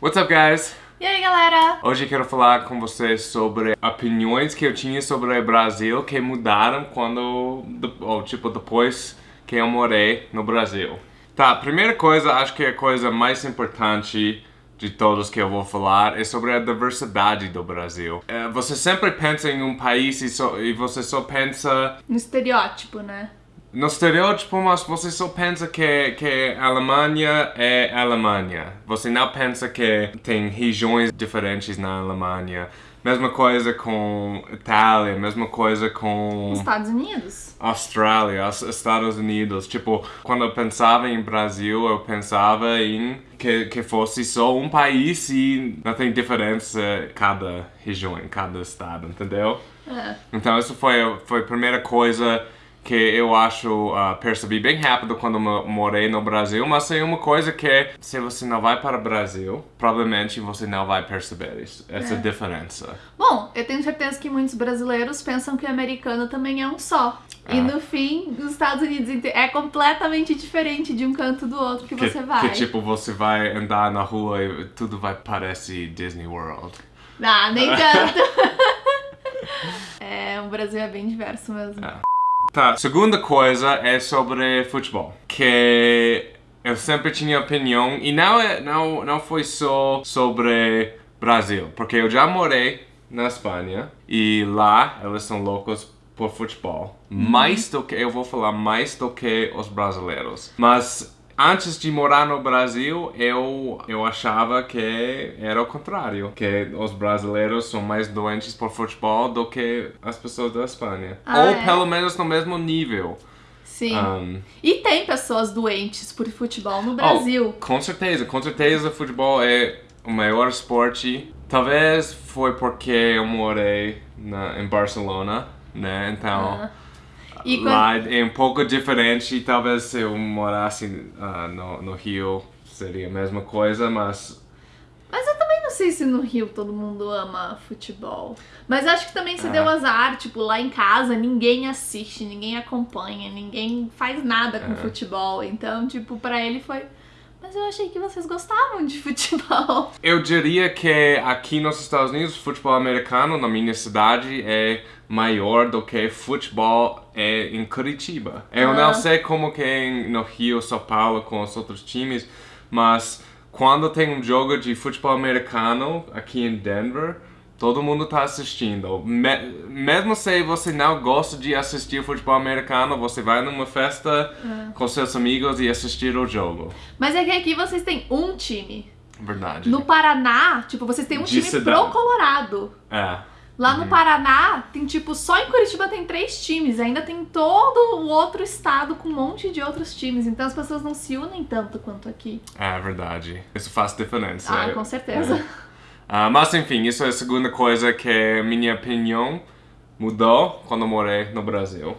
What's up, guys? E aí, galera? Hoje eu quero falar com vocês sobre opiniões que eu tinha sobre o Brasil que mudaram quando, ou tipo, depois que eu morei no Brasil. Tá, primeira coisa, acho que a coisa mais importante de todos que eu vou falar é sobre a diversidade do Brasil. É, você sempre pensa em um país e, só, e você só pensa... No estereótipo, né? No estereótipo, mas você só pensa que, que a Alemanha é Alemanha. Você não pensa que tem regiões diferentes na Alemanha. Mesma coisa com Itália, mesma coisa com... Estados Unidos. Austrália, Estados Unidos. Tipo, quando eu pensava em Brasil, eu pensava em que, que fosse só um país e não tem diferença cada região, cada estado, entendeu? É. Então, isso foi, foi a primeira coisa que eu acho, uh, percebi bem rápido quando morei no Brasil, mas é uma coisa que se você não vai para o Brasil, provavelmente você não vai perceber isso, essa É. diferença. Bom, eu tenho certeza que muitos brasileiros pensam que o americano também é um só. E É. no fim, os Estados Unidos é completamente diferente de um canto do outro que, Que, você vai. que tipo, você vai andar na rua e tudo vai parecer Disney World. Ah, nem tanto. é, o Brasil é bem diverso mesmo. É. Tá, segunda coisa é sobre futebol. Que eu sempre tinha opinião, e não, é, não, não foi só sobre Brasil, porque eu já morei na Espanha e lá eles são loucos por futebol. Mais do que, eu vou falar mais do que os brasileiros. Mas antes de morar no Brasil, eu, eu achava que era o contrário. Que os brasileiros são mais doentes por futebol do que as pessoas da Espanha. Ah, Ou é? pelo menos no mesmo nível. Sim. Um, E tem pessoas doentes por futebol no Brasil. Oh, com certeza, com certeza futebol é o maior esporte. Talvez foi porque eu morei na, em Barcelona, né? Então Ah. Quando- lá é um pouco diferente. Talvez se eu morasse ah, no, no Rio seria a mesma coisa, mas Mas eu também não sei se no Rio todo mundo ama futebol. Mas acho que também se É. deu azar, tipo, lá em casa ninguém assiste, ninguém acompanha, ninguém faz nada com É. futebol. Então, tipo, pra ele foi. Mas eu achei que vocês gostavam de futebol. Eu diria que aqui nos Estados Unidos, futebol americano na minha cidade é maior do que futebol é em Curitiba. Eu Ah. não sei como que é no Rio, São Paulo com os outros times, mas quando tem um jogo de futebol americano aqui em Denver, todo mundo tá assistindo. Me- mesmo se você não gosta de assistir futebol americano, você vai numa festa Ah. com seus amigos e assistir o jogo. Mas é que aqui vocês têm um time. Verdade. No Paraná, tipo, vocês têm um De time cidade. pro Colorado. É. Lá no Paraná, tem tipo, só em Curitiba tem três times. Ainda tem todo o outro estado com um monte de outros times. Então as pessoas não se unem tanto quanto aqui. É verdade. Isso faz diferença. Ah, com certeza. Ah, mas enfim, isso é a segunda coisa que minha opinião mudou quando morei no Brasil.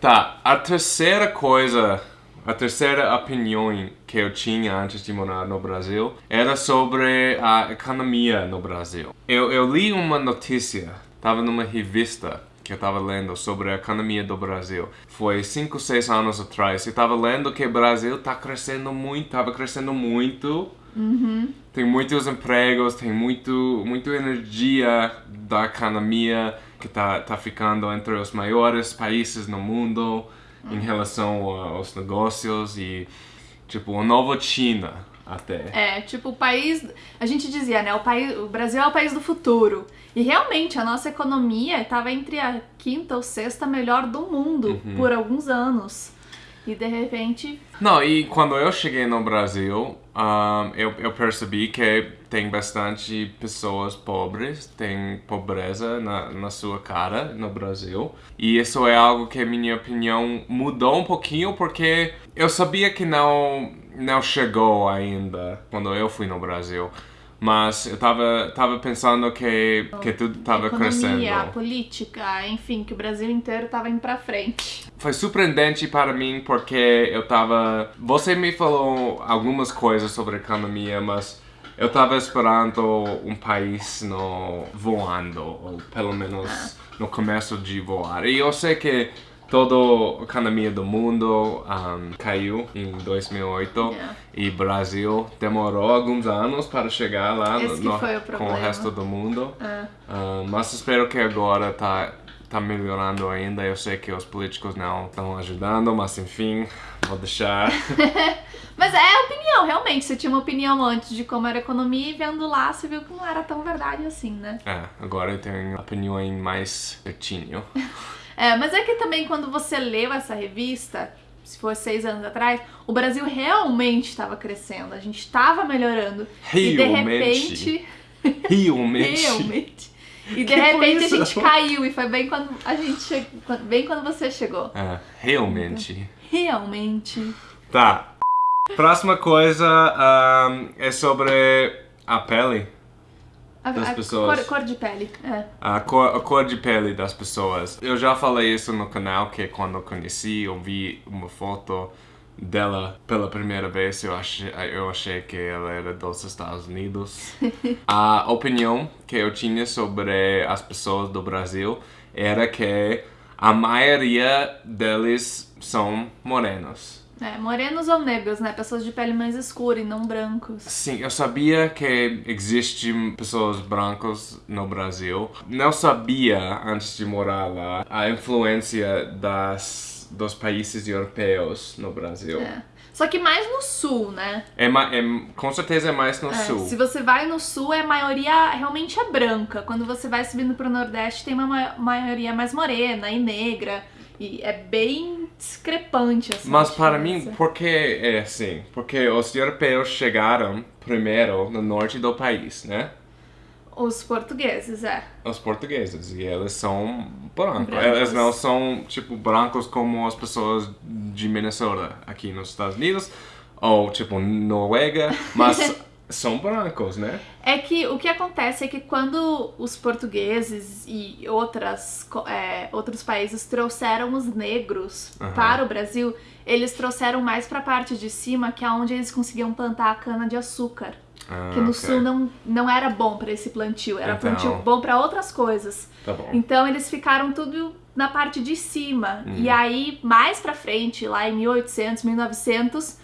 Tá, a terceira coisa, a terceira opinião que eu tinha antes de morar no Brasil era sobre a economia no Brasil. Eu, eu li uma notícia, tava numa revista que eu tava lendo sobre a economia do Brasil. Foi 5, 6 anos atrás. Eu tava lendo que o Brasil tá crescendo muito, tava crescendo muito tem muitos empregos, tem muito, muita energia da economia que tá, tá ficando entre os maiores países no mundo em relação aos negócios e, tipo, a nova China até. É, tipo, o país. A gente dizia, né? O, país, o Brasil é o país do futuro. E realmente, a nossa economia estava entre a quinta ou sexta melhor do mundo Uhum. por alguns anos. E de repente. Não, e quando eu cheguei no Brasil, ahn, eu, eu percebi que tem bastante pessoas pobres, tem pobreza na, na sua cara no Brasil. E isso é algo que, minha opinião, mudou um pouquinho porque eu sabia que não, não chegou ainda quando eu fui no Brasil. Mas eu tava, tava pensando que, que tudo tava economia, crescendo. política, enfim, que o Brasil inteiro tava indo pra frente. Foi surpreendente para mim porque eu tava. Você me falou algumas coisas sobre economia, mas eu tava esperando um país no voando, ou pelo menos no começo de voar. E eu sei que toda a economia do mundo um, caiu em 2008 Yeah. e Brasil demorou alguns anos para chegar lá no- no- o com o resto do mundo. Um, mas espero que agora tá, tá melhorando ainda. Eu sei que os políticos não estão ajudando, mas enfim, vou deixar. Mas é opinião, realmente. Você tinha uma opinião antes de como era a economia e vendo lá, você viu que não era tão verdade assim, né? é, agora eu tenho opinião mais certinho. É, mas é que também quando você leu essa revista, se for seis anos atrás, o Brasil realmente estava crescendo, a gente estava melhorando. E de Realmente. repente. Realmente. realmente. E de Que repente a gente caiu e foi bem quando a gente chegou. Bem quando você chegou. É, realmente. Realmente. Tá. Próxima coisa um, é sobre a pele. A, Das a pessoas. Cor, cor de pele. É. A cor, a cor de pele das pessoas. Eu já falei isso no canal, que quando eu conheci, eu vi uma foto dela pela primeira vez, eu achei, eu achei que ela era dos Estados Unidos. a opinião que eu tinha sobre as pessoas do Brasil era que a maioria deles são morenos. É, morenos ou negros, né? Pessoas de pele mais escura e não brancos. Sim, eu sabia que existem pessoas brancas no Brasil. Não sabia, antes de morar lá, a influência das, dos países europeus no Brasil. É. Só que mais no sul, né? É, é- com certeza é mais no É, sul. Se você vai no sul, é a maioria realmente é branca. Quando você vai subindo pro Nordeste, tem uma ma- maioria mais morena e negra. E é bem discrepante essa Mas para mim, por que é assim? Porque os europeus chegaram primeiro no norte do país, né? Os portugueses, é. Os portugueses, e eles são brancos. Brancos. Eles não são, tipo, brancos como as pessoas de Minnesota aqui nos Estados Unidos, ou, tipo, Noruega, mas são brancos, né? É que o que acontece é que quando os portugueses e outras, é, outros países trouxeram os negros Aham. para o Brasil, eles trouxeram mais para a parte de cima, que é onde eles conseguiam plantar a cana de açúcar. Ah, Que no ok. sul não, não era bom para esse plantio, era Então. plantio bom para outras coisas. Tá bom. Então eles ficaram tudo na parte de cima. Hum. E aí, mais pra frente, lá em 1800, 1900,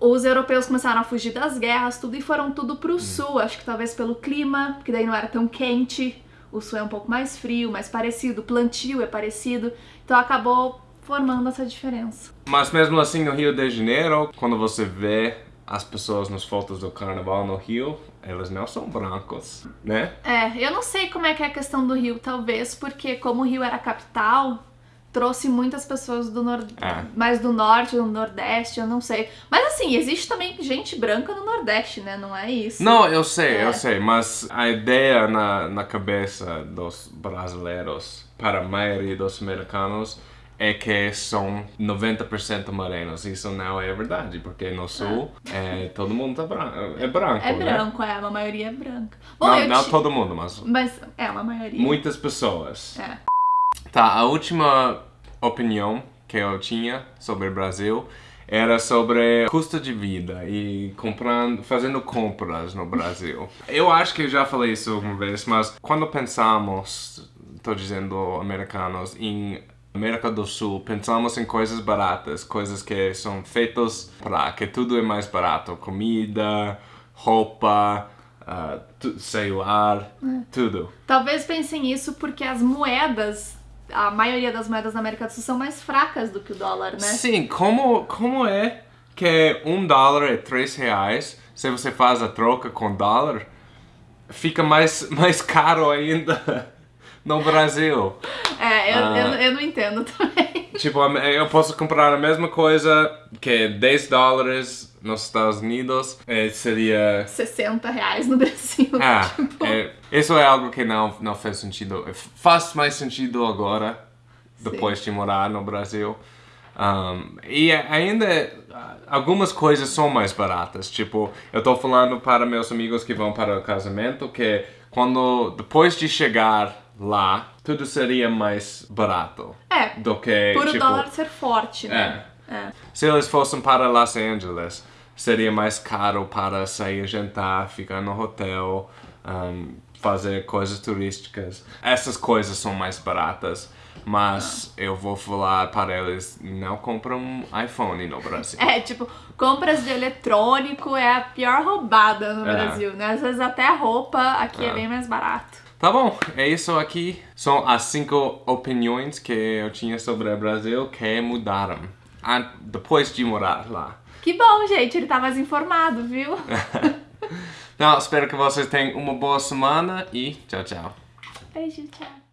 os europeus começaram a fugir das guerras, tudo, e foram tudo Hum. pro sul. Acho que talvez pelo clima, porque daí não era tão quente. O sul é um pouco mais frio, mais parecido. O plantio é parecido. Então acabou formando essa diferença. Mas mesmo assim, no Rio de Janeiro, quando você vê as pessoas nas fotos do carnaval no Rio, eles não são brancos, né? É, eu não sei como é que é a questão do Rio, talvez porque como o Rio era a capital, trouxe muitas pessoas do nor... É. mais do norte, do nordeste, eu não sei. Mas assim, existe também gente branca no nordeste, né? Não é isso. Não, eu sei, É. eu sei, mas a ideia na, na cabeça dos brasileiros, para a maioria dos americanos, é que são 90% morenos. Isso não é verdade, porque no sul é, todo mundo tá branco, é branco, É né? branco, é, uma maioria é branca. Bom, Não, não ti- todo mundo, mas Mas é uma maioria. muitas pessoas. É. Tá, a última opinião que eu tinha sobre o Brasil era sobre custo de vida e comprando, fazendo compras no Brasil. Eu acho que eu já falei isso alguma vez, mas quando pensamos, estou dizendo americanos, em América do Sul, pensamos em coisas baratas, coisas que são feitas para que tudo é mais barato, comida, roupa, tu- celular, tudo. Talvez pensem isso porque as moedas, a maioria das moedas da América do Sul são mais fracas do que o dólar, né? Sim, como, como é que um dólar é três reais? Se você faz a troca com dólar, fica mais, mais caro ainda no Brasil. É, eu, Ah. eu, eu não entendo também. Tipo, eu posso comprar a mesma coisa que 10 dólares nos Estados Unidos, eh, seria 60 reais no Brasil. Ah, tipo, é, isso é algo que não, não faz sentido. Faz mais sentido agora, depois de morar no Brasil. Um, e ainda ah, algumas coisas são mais baratas. Tipo, eu tô falando para meus amigos que vão para o casamento que quando depois de chegar lá, tudo seria mais barato É, do que por o tipo, dólar ser forte, né? É. se eles fossem para Los Angeles, seria mais caro para sair jantar, ficar no hotel, um, fazer coisas turísticas. Essas coisas são mais baratas. Mas eu vou falar para eles, não compram um iPhone no Brasil. É, tipo, compras de eletrônico é a pior roubada no É. Brasil, né? Às vezes até roupa aqui é, É. bem mais barato. Tá bom, é isso aqui. São as cinco opiniões que eu tinha sobre o Brasil que mudaram depois de morar lá. Que bom, gente, ele tá mais informado, viu? Então, espero que vocês tenham uma boa semana e tchau, tchau. Beijo, tchau.